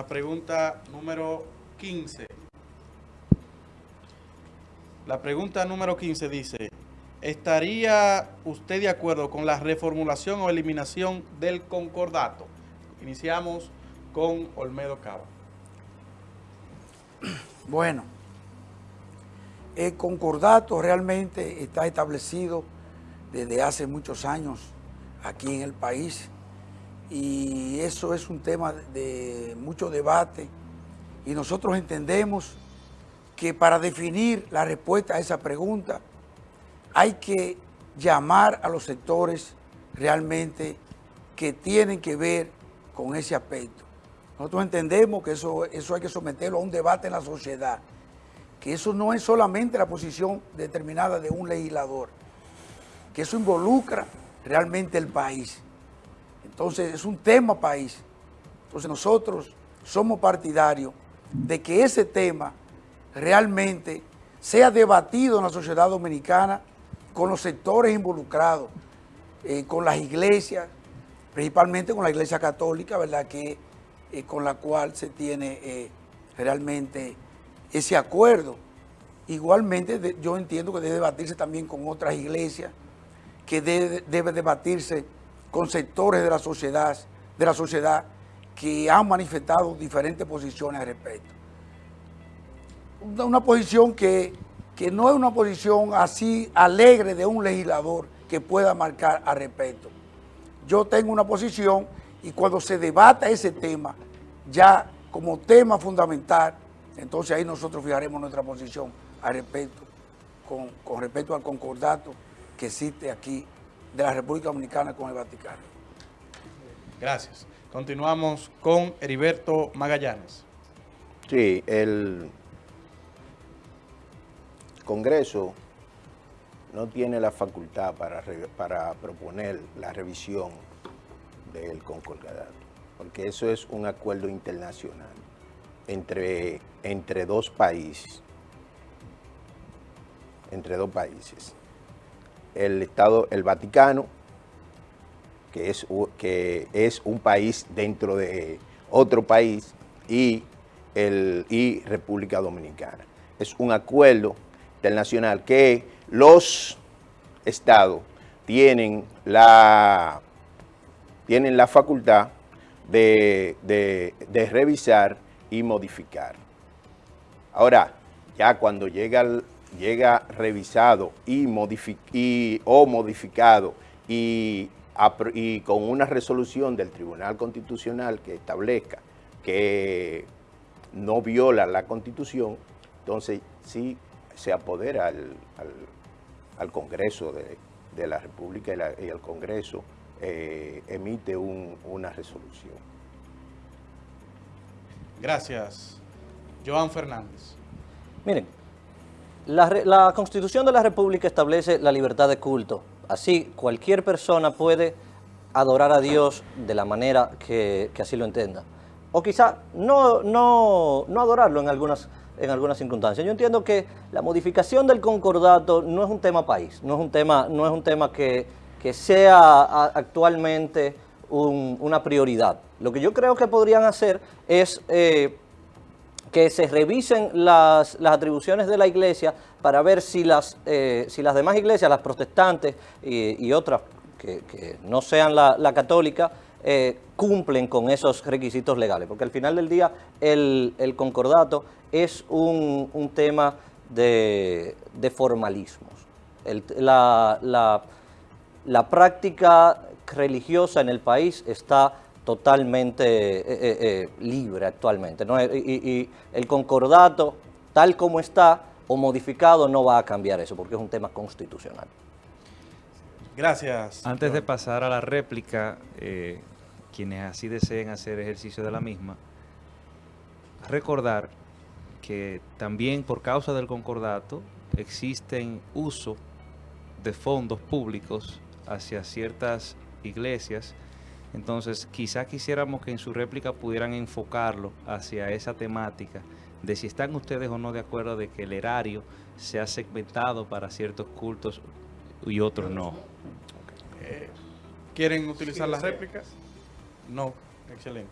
la pregunta número 15. La pregunta número 15 dice, ¿estaría usted de acuerdo con la reformulación o eliminación del concordato? Iniciamos con Olmedo Cava. Bueno, el concordato realmente está establecido desde hace muchos años aquí en el país y eso es un tema de mucho debate y nosotros entendemos que para definir la respuesta a esa pregunta hay que llamar a los sectores realmente que tienen que ver con ese aspecto. Nosotros entendemos que eso, eso hay que someterlo a un debate en la sociedad, que eso no es solamente la posición determinada de un legislador, que eso involucra realmente el país. Entonces es un tema país. Entonces nosotros somos partidarios de que ese tema realmente sea debatido en la sociedad dominicana con los sectores involucrados, eh, con las iglesias, principalmente con la iglesia católica, ¿verdad? Que, eh, con la cual se tiene eh, realmente ese acuerdo. Igualmente yo entiendo que debe debatirse también con otras iglesias, que debe, debe debatirse con sectores de la sociedad, de la sociedad que han manifestado diferentes posiciones al respecto una posición que, no es una posición así alegre de un legislador que pueda marcar al respecto. Yo tengo una posición y cuando se debata ese tema, ya como tema fundamental, entonces ahí nosotros fijaremos nuestra posición al respecto, con, con respecto al concordato que existe aquí de la República Dominicana con el Vaticano. Gracias. Continuamos con Heriberto Magallanes. Sí, el Congreso no tiene la facultad para, para proponer la revisión del concordadato, porque eso es un acuerdo internacional entre, entre dos países, entre dos países. El Estado, el Vaticano, que es, que es un país dentro de otro país, y, el, y República Dominicana. Es un acuerdo internacional que los estados tienen la, tienen la facultad de, revisar y modificar. Ahora, ya cuando llega, llega revisado y, y o modificado y, y con una resolución del Tribunal Constitucional que establezca que no viola la Constitución, entonces sí se apodera al, Congreso de, la República y, el Congreso eh, emite una resolución. Gracias. Joan Fernández. Miren, la, Constitución de la República establece la libertad de culto. Así, cualquier persona puede adorar a Dios de la manera que, así lo entienda. O quizá no, no, no adorarlo en algunas en algunas circunstancias. Yo entiendo que la modificación del concordato no es un tema país, no es un tema, no es un tema que, sea actualmente una prioridad. Lo que yo creo que podrían hacer es eh, que se revisen las, atribuciones de la iglesia para ver si las, eh, si las demás iglesias, las protestantes y, otras que, no sean la, católica, eh, cumplen con esos requisitos legales, porque al final del día el, concordato es un, tema de, formalismos. la, práctica religiosa en el país está totalmente eh, eh, eh, libre actualmente. Y, el concordato, tal como está o modificado, no va a cambiar eso, porque es un tema constitucional. Gracias. Antes de pasar a la réplica, quienes así deseen hacer ejercicio de la misma, recordar que también por causa del concordato existen uso de fondos públicos hacia ciertas iglesias, entonces quizá quisiéramos que en su réplica pudieran enfocarlo hacia esa temática de si están ustedes o no de acuerdo de que el erario sea segmentado para ciertos cultos y otros no. ¿Quieren utilizar las réplicas? No, excelente.